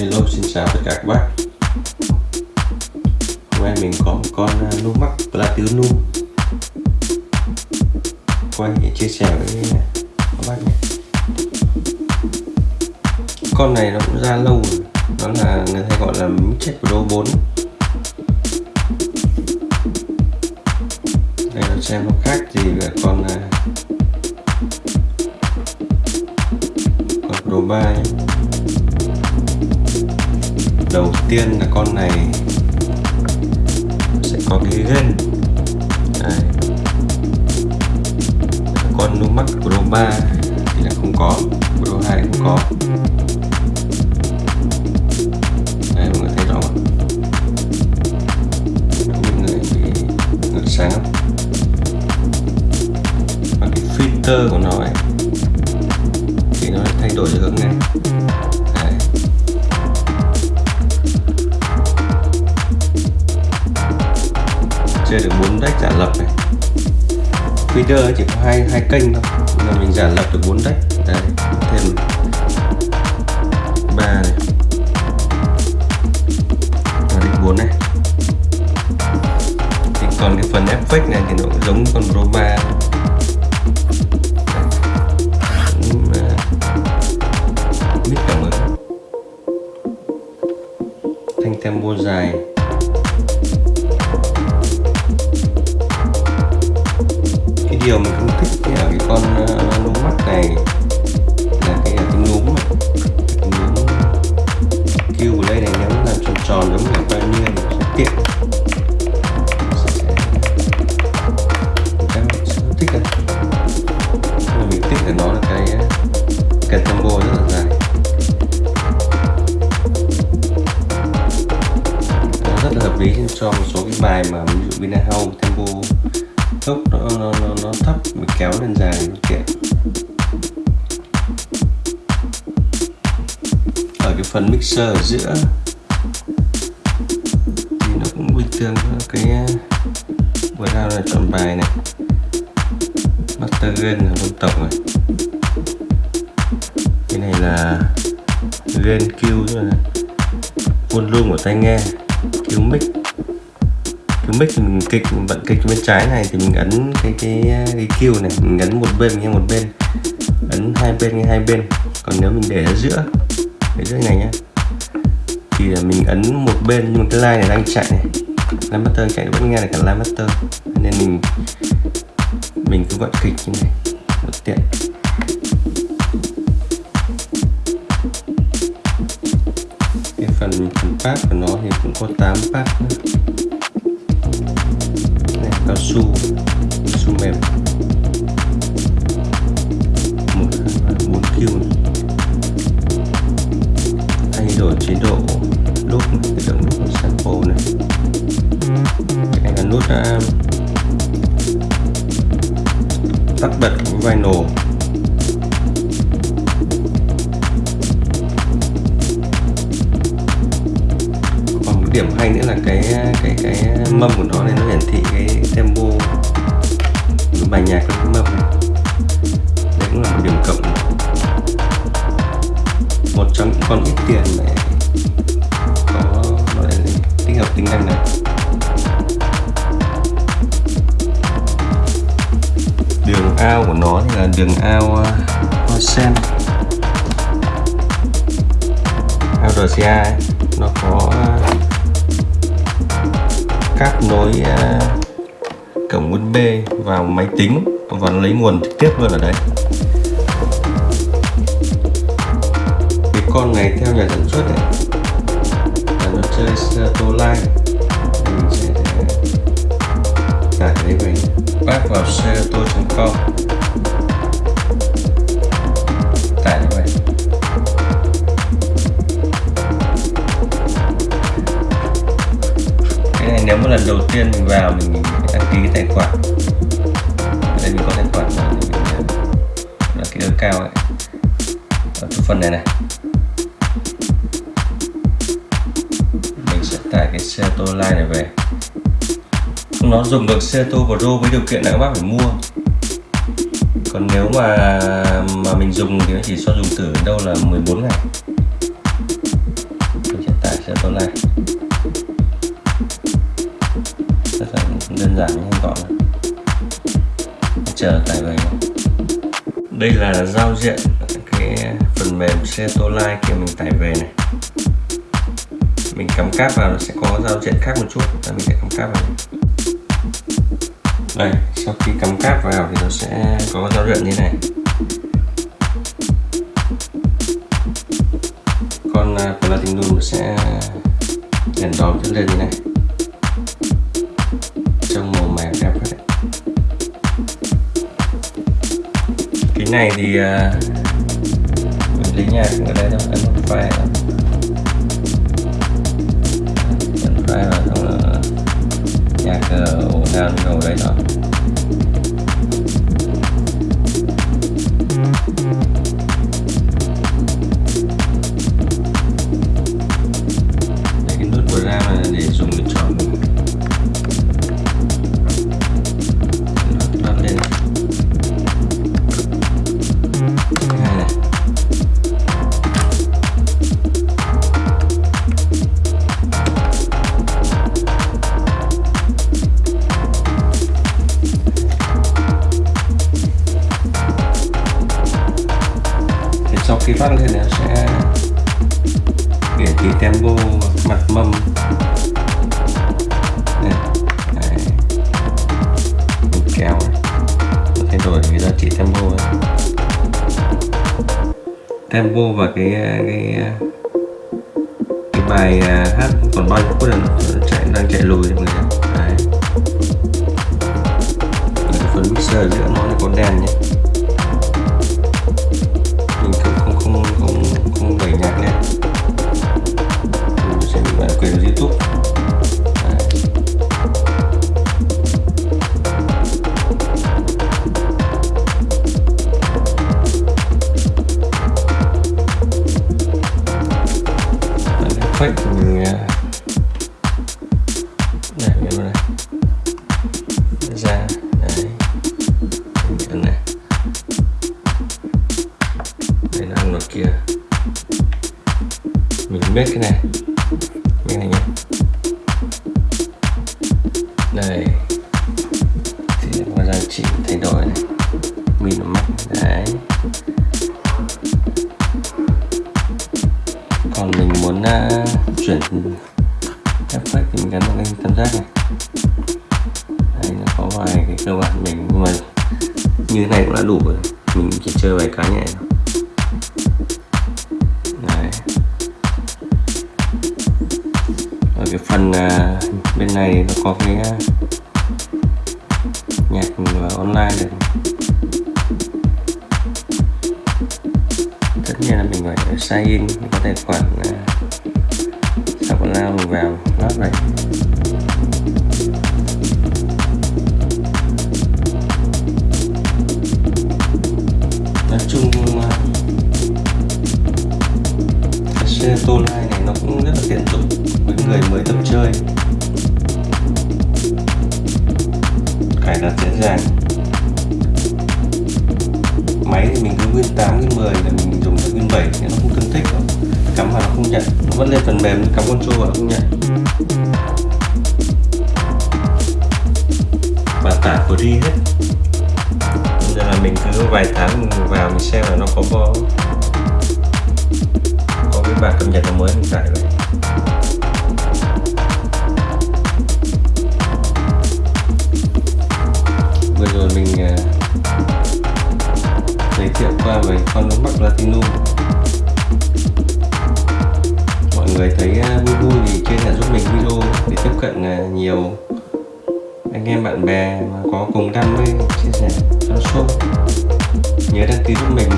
hello, xin chào tất cả các bác. Hôm nay mình có một con à, Lumax Platinum. Quay để chia sẻ với à, các bác nhé. Con này nó cũng ra lâu rồi. Nó là, người ta gọi là Mixed Pro 4 đây là xem nó khác gì với con à, con Pro 3 nhé đầu tiên là con này sẽ có cái gân Đây. con Lumax Pro 3 thì là không có Pro 2 cũng có Đây mọi người thấy rõ không? Mọi người bị ngược sáng? Và cái filter của nó ấy, thì nó thay đổi hướng này giả lập này. Feeder chỉ có hai hai kênh thôi. Nhưng mà mình giả lập được bốn deck đấy, thêm ba này. Và deck bốn này. Thì còn cái phần effect này thì nó cũng giống con Roma 3 à, cảm ứng. Thanh tempo dài. Điều mình không thích cái ở cái con uh, mắt này. Là cái cái núm này cái núm kêu của đây này nếu làm tròn tròn giống như bao nhiêu thì sẽ tiện các bạn sẽ thích đâu mà mình thích là nó là cái ờ, cái tempo rất là dài. Rất là hợp lý cho một số cái bài mà ví dụ Vina House tempo tốc nó, nó, nó, nó thấp mình kéo lên dài nó tiện ở cái phần mixer ở giữa thì nó cũng bình thường cái vừa ra là chọn bài này. Master gain là vân tổng này. Cái này là gain Q volume của tai nghe Q mic cái mic thì mình kịch mình bận kịch bên trái này thì mình ấn cái cái cái kêu này, mình ấn một bên nghe một bên, ấn hai bên nghe hai bên. Còn nếu mình để ở giữa, để giữa này nhá, thì mình ấn một bên nhưng cái line này đang chạy này. Line master chạy vẫn nghe được cả line master nên mình mình cứ vận kịch như này một tiện. Cái phần phần pack của nó thì cũng có 8 pack nữa cao su cao su mềm. Một bốn q thay đổi chế độ lúc cái động lúc sample này. Cái này là nút uh, à, tắt bật của vinyl điểm hay nữa là cái cái cái mâm của nó này nó hiển thị cái tempo của bài nhạc lên cái mâm. Này đấy cũng là một điểm cộng. Một trong những con ít tiền để có nó lại tích hợp tính năng này. Đường ao của nó thì là đường ao à, hoa sen. Ao RCA ấy, cáp nối à, cổng USB vào máy tính và nó lấy nguồn trực tiếp luôn ở đấy. Cái con này theo nhà sản xuất này là nó chơi Serato Line mình sẽ à, tải lấy đấy về bác vào serato.com tải như vậy. Này nếu mà lần đầu tiên mình vào, mình đăng ký tài khoản đây mình có tài khoản mình là cái đơn cao ấy. Ở phần này này. Mình sẽ tải cái Serato Line này về. Nó dùng được xe tô Pro với điều kiện là các bác phải mua. Còn nếu mà mà mình dùng thì nó chỉ cho dùng thử đâu là 14 ngày. Mình sẽ tải xe tô line đơn giản nhanh gọn chờ tải về đây là giao diện cái phần mềm xe kia mình tải về này. Mình cắm cáp vào nó sẽ có giao diện khác một chút là mình sẽ cắm cáp vào. Đây, sau khi cắm cáp vào thì nó sẽ có giao diện như này. Con à, Platinum sẽ đèn đóm sẽ lên như này. Cái này thì uh, mình lấy cũng ở đây thôi ấn file khi phát lên nó sẽ để cái tempo mặt mâm này Đấy. Mình kéo này. Thay đổi cái giá trị tempo này. tempo và cái cái cái bài à, hát còn bao nhiêu phút là nó chạy, đang chạy lùi mọi người nhé. Đấy. Phần mixer giữa nó là có đèn nhé biết cái này. Cái này nhé đây. Thì có ra chỉ thay đổi này. Mình nó mắc. Đấy. Còn mình muốn uh, chuyển effect thì mình gắn vào cái tam giác này. Đây nó có vài cái cơ bản mình nhưng mà như thế này cũng đã đủ rồi. Mình chỉ chơi vài cái nhẹ thôi. Cái phần à, bên này nó có cái à, nhạc à, online này. Tất nhiên là mình phải sign in có tài khoản sau còn lao mình vào lát này. Nói chung cái xe tô lai này nó cũng rất là tiện dụng người mới tập chơi. Cài đặt dễ dàng. Máy thì mình cứ nguyên 8 nguyên 10 là mình dùng được nguyên 7 thì nó không tương thích. Đâu cắm vào nó không nhận. Nó vẫn lên phần mềm cắm con trô vào nó không nhận. Bà tả của đi hết. Bây giờ là mình cứ vài tháng mình vào mình xem là nó có có có cái bản cập nhật nào mới mình tải về. Rồi mình uh, giới thiệu qua về con mắc Platinum mọi người thấy uh, vui vui thì chia sẻ giúp mình video để tiếp cận uh, nhiều anh em bạn bè mà có cùng đam mê chia sẻ cho show. Nhớ đăng ký giúp mình.